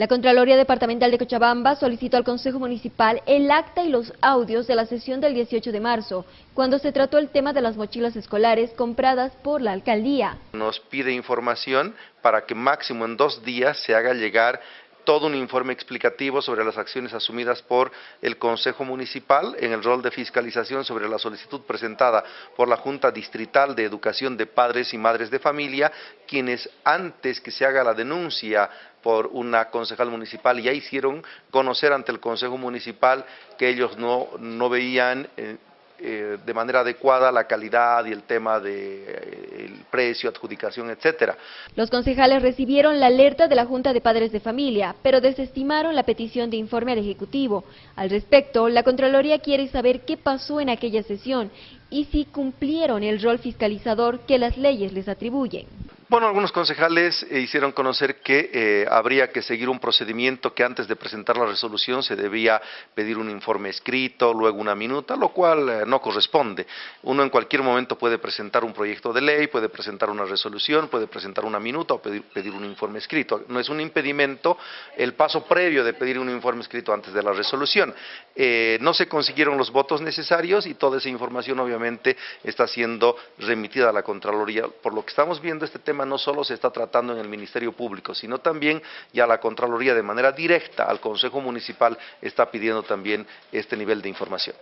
La Contraloría Departamental de Cochabamba solicitó al Consejo Municipal el acta y los audios de la sesión del 18 de marzo, cuando se trató el tema de las mochilas escolares compradas por la alcaldía. Nos pide información para que máximo en dos días se haga llegar todo un informe explicativo sobre las acciones asumidas por el Consejo Municipal en el rol de fiscalización sobre la solicitud presentada por la Junta Distrital de Educación de Padres y Madres de Familia, quienes antes que se haga la denuncia por una concejal municipal ya hicieron conocer ante el Consejo Municipal que ellos no, veían eh, eh, de manera adecuada la calidad y el tema de, eh, precio, adjudicación, etcétera. Los concejales recibieron la alerta de la Junta de Padres de Familia, pero desestimaron la petición de informe al Ejecutivo. Al respecto, la Contraloría quiere saber qué pasó en aquella sesión y si cumplieron el rol fiscalizador que las leyes les atribuyen. Bueno, algunos concejales eh, hicieron conocer que eh, habría que seguir un procedimiento que antes de presentar la resolución se debía pedir un informe escrito, luego una minuta, lo cual eh, no corresponde. Uno en cualquier momento puede presentar un proyecto de ley, puede presentar una resolución, puede presentar una minuta o pedir, pedir un informe escrito. No es un impedimento el paso previo de pedir un informe escrito antes de la resolución. no se consiguieron los votos necesarios y toda esa información obviamente está siendo remitida a la Contraloría. Por lo que estamos viendo este tema no solo se está tratando en el Ministerio Público, sino también ya la Contraloría de manera directa al Consejo Municipal está pidiendo también este nivel de información.